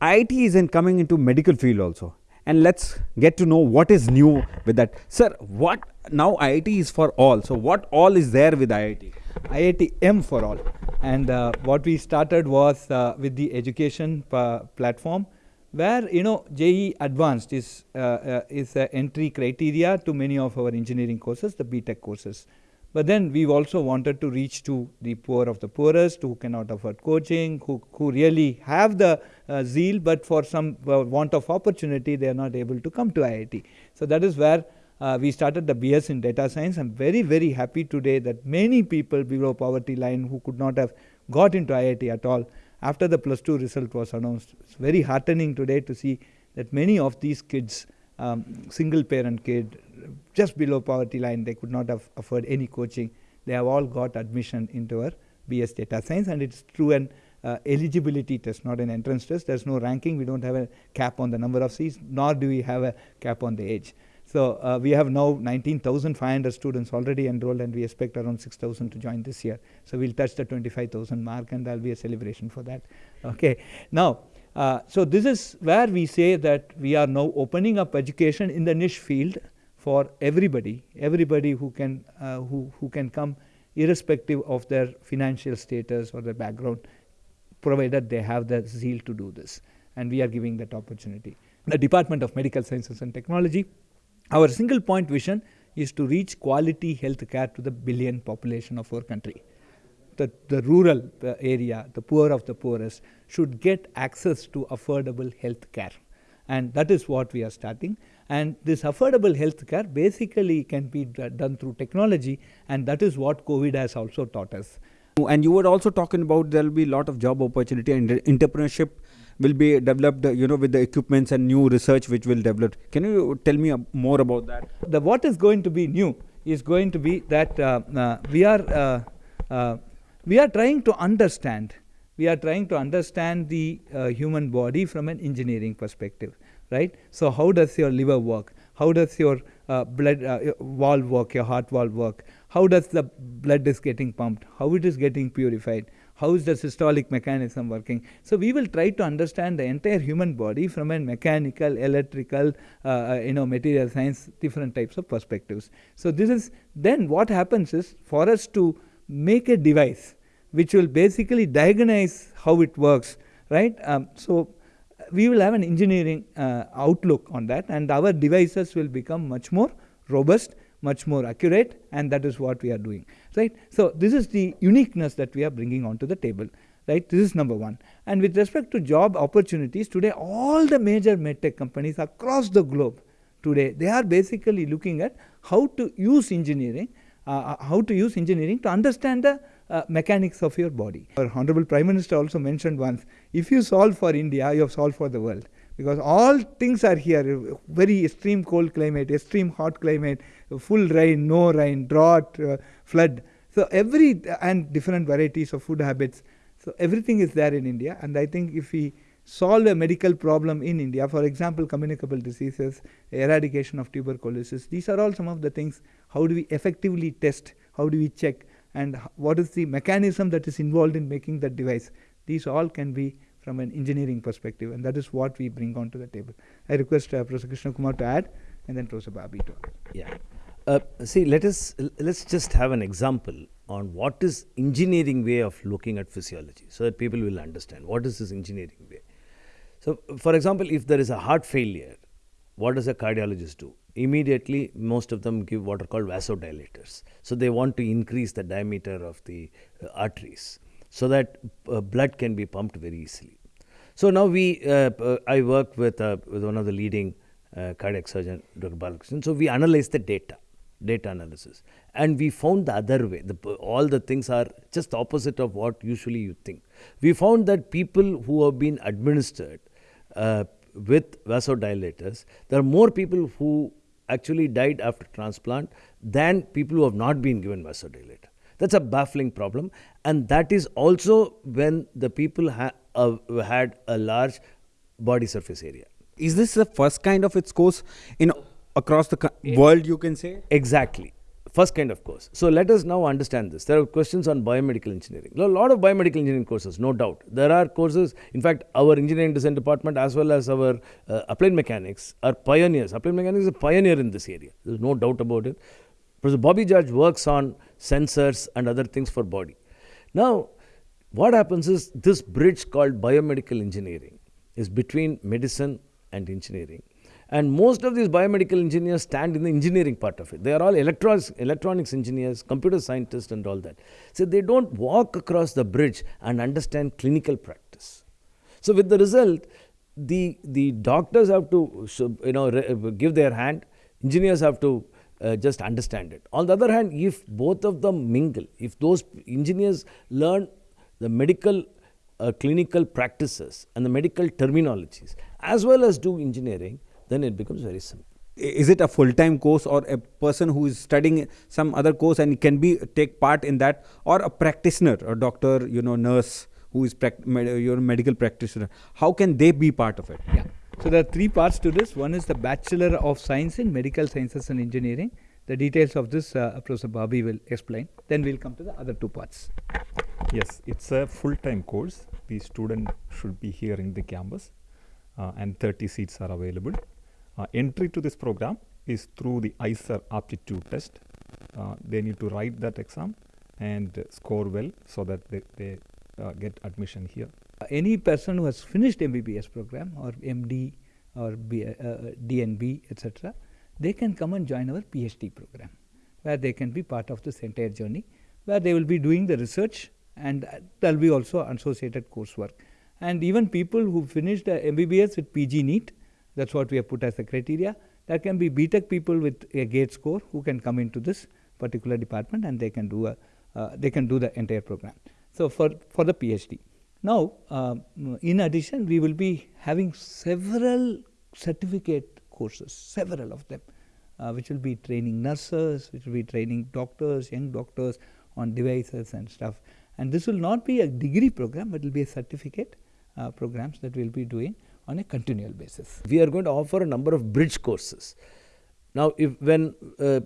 IIT is in coming into medical field also and let's get to know what is new with that. Sir, what now IIT is for all. So what all is there with IIT? IIT M for all. And uh, what we started was uh, with the education platform where you know JEE Advanced is uh, uh, is an entry criteria to many of our engineering courses, the BTech courses. But then we've also wanted to reach to the poor of the poorest who cannot afford coaching, who, who really have the uh, zeal, but for some uh, want of opportunity, they are not able to come to IIT. So that is where uh, we started the BS in data science. I'm very, very happy today that many people below poverty line who could not have got into IIT at all, after the plus two result was announced, it's very heartening today to see that many of these kids um, single parent kid, just below poverty line, they could not have afford any coaching. They have all got admission into our BS data science and it's through an uh, eligibility test, not an entrance test. There's no ranking. We don't have a cap on the number of seats, nor do we have a cap on the age. So uh, we have now 19,500 students already enrolled and we expect around 6,000 to join this year. So we'll touch the 25,000 mark and there'll be a celebration for that. Okay. Now, uh, so this is where we say that we are now opening up education in the niche field for everybody, everybody who can, uh, who, who can come irrespective of their financial status or their background, provided they have the zeal to do this. And we are giving that opportunity. The Department of Medical Sciences and Technology, our single point vision is to reach quality health care to the billion population of our country the, the rural uh, area, the poor of the poorest, should get access to affordable health care. And that is what we are starting. And this affordable healthcare basically can be done through technology, and that is what COVID has also taught us. And you were also talking about there will be a lot of job opportunity and entrepreneurship will be developed, you know, with the equipments and new research which will develop. Can you tell me more about that? The what is going to be new is going to be that uh, uh, we are uh, uh we are trying to understand we are trying to understand the uh, human body from an engineering perspective right? So how does your liver work? How does your uh, blood uh, valve work your heart valve work? How does the blood is getting pumped? How it is getting purified? How is the systolic mechanism working? So we will try to understand the entire human body from a mechanical electrical uh, uh you know material science different types of perspectives. So this is then what happens is for us to make a device which will basically diagnose how it works, right? Um, so we will have an engineering uh, outlook on that and our devices will become much more robust, much more accurate and that is what we are doing, right? So this is the uniqueness that we are bringing onto the table, right? This is number one. And with respect to job opportunities, today all the major medtech companies across the globe today, they are basically looking at how to use engineering, uh, uh how to use engineering to understand the uh, mechanics of your body. Our Honorable Prime Minister also mentioned once, if you solve for India, you have solved for the world. Because all things are here, very extreme cold climate, extreme hot climate, full rain, no rain, drought, uh, flood. So every, and different varieties of food habits. So everything is there in India. And I think if we solve a medical problem in India, for example, communicable diseases, eradication of tuberculosis, these are all some of the things. How do we effectively test? How do we check? And what is the mechanism that is involved in making that device. These all can be from an engineering perspective and that is what we bring onto the table. I request uh, Professor Krishna Kumar to add and then Professor Bobby to add. Yeah. Uh, see, let us let's just have an example on what is engineering way of looking at physiology so that people will understand what is this engineering way. So, for example, if there is a heart failure, what does a cardiologist do? Immediately most of them give what are called vasodilators. So they want to increase the diameter of the uh, arteries so that uh, blood can be pumped very easily. So now we, uh, uh I work with, uh, with one of the leading cardiac surgeon, Dr. Balakrishnan. So we analyze the data, data analysis, and we found the other way. The, all the things are just opposite of what usually you think. We found that people who have been administered with vasodilators, there are more people who actually died after transplant than people who have not been given vasodilator. That's a baffling problem. And that is also when the people ha uh, had a large body surface area. Is this the first kind of its course in across the world, you can say? Exactly. First kind of course. So let us now understand this. There are questions on biomedical engineering. A lot of biomedical engineering courses, no doubt. There are courses, in fact, our engineering design department as well as our uh, applied mechanics are pioneers. Applied mechanics is a pioneer in this area. There's no doubt about it. Professor Bobby George works on sensors and other things for body. Now, what happens is this bridge called biomedical engineering is between medicine and engineering. And most of these biomedical engineers stand in the engineering part of it. They are all electronics, electronics engineers, computer scientists, and all that. So they don't walk across the bridge and understand clinical practice. So with the result, the the doctors have to you know give their hand. Engineers have to uh, just understand it. On the other hand, if both of them mingle, if those engineers learn the medical uh, clinical practices and the medical terminologies as well as do engineering, then it becomes very simple. Is it a full-time course or a person who is studying some other course and can be take part in that, or a practitioner, a doctor, you know, nurse who is med your medical practitioner? How can they be part of it? Yeah. So there are three parts to this. One is the Bachelor of Science in Medical Sciences and Engineering. The details of this uh, Professor Bobby will explain. Then we'll come to the other two parts. Yes, it's a full-time course. The student should be here in the campus uh, and 30 seats are available. Uh, entry to this program is through the IISER aptitude test. Uh, they need to write that exam and score well so that they, they uh, get admission here. any person who has finished MBBS program or MD or B, uh, DNB, etc., they can come and join our PhD program, where they can be part of this entire journey, where they will be doing the research and there will be also associated coursework. And even people who finished MBBS with PG NEET, that's what we have put as the criteria. There can be BTech people with a GATE score who can come into this particular department and they can do a uh, they can do the entire program. So for for the PhD. Now, uh, in addition, we will be having several certificate courses, several of them, uh, which will be training nurses, which will be training doctors, young doctors on devices and stuff. And this will not be a degree program, but it will be a certificate uh, programs that we will be doing on a continual basis. We are going to offer a number of bridge courses. Now, if when uh,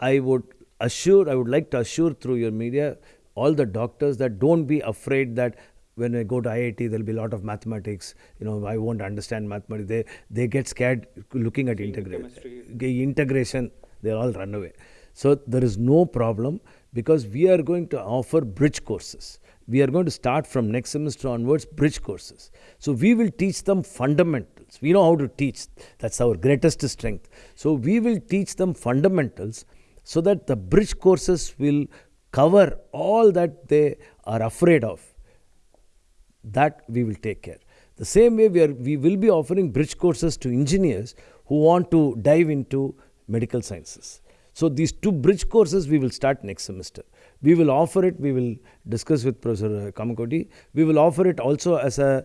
I would assure, I would like to assure through your media all the doctors that don't be afraid that when I go to IIT, there'll be a lot of mathematics. You know, I won't understand mathematics. They they get scared looking at integration. Integration, they all run away. So there is no problem because we are going to offer bridge courses we are going to start from next semester onwards bridge courses. So we will teach them fundamentals. We know how to teach. That's our greatest strength. So we will teach them fundamentals so that the bridge courses will cover all that they are afraid of. That we will take care. The same way we, are, we will be offering bridge courses to engineers who want to dive into medical sciences. So these two bridge courses we will start next semester. We will offer it, we will discuss with Professor Kamakoti. We will offer it also as a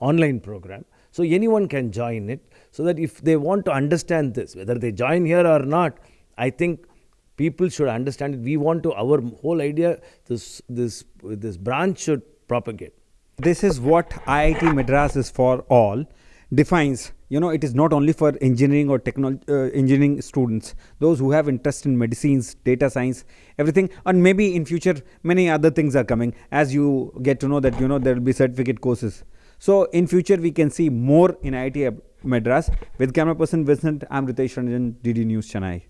online program. So anyone can join it so that if they want to understand this, whether they join here or not, I think people should understand it. We want to, our whole idea, this, this, this branch should propagate. This is what IIT Madras is for all defines you know it is not only for engineering or technology uh, engineering students. Those who have interest in medicines data science everything and maybe in future many other things are coming as you get to know that you know there will be certificate courses. So in future we can see more in IIT Madras. With camera person Vincent. I'm Ritesh Ranjan DD News Chennai